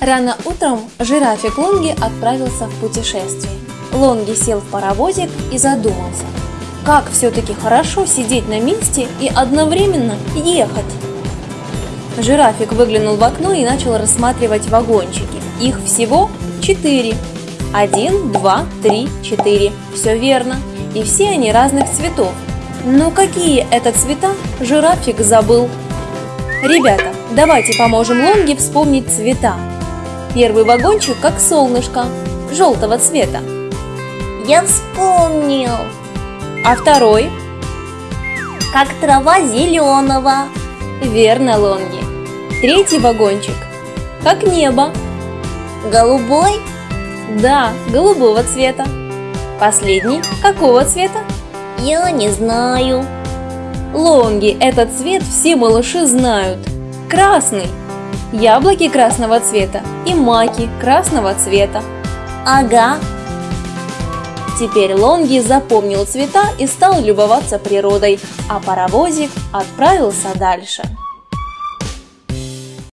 Рано утром жирафик Лонги отправился в путешествие. Лонги сел в паровозик и задумался, как все-таки хорошо сидеть на месте и одновременно ехать. Жирафик выглянул в окно и начал рассматривать вагончики. Их всего четыре. Один, два, три, четыре. Все верно. И все они разных цветов. Но какие это цвета, жирафик забыл. Ребята, давайте поможем Лонге вспомнить цвета. Первый вагончик как солнышко, желтого цвета. Я вспомнил, А второй? как трава зеленого, Верно, Лонги. Третий вагончик как небо. голубой, Да, голубого цвета. Последний какого цвета? я не знаю. Лонги, этот цвет все малыши знают. Красный. Яблоки красного цвета и маки красного цвета. Ага, Теперь Лонги запомнил цвета и стал любоваться природой, а паровозик отправился дальше.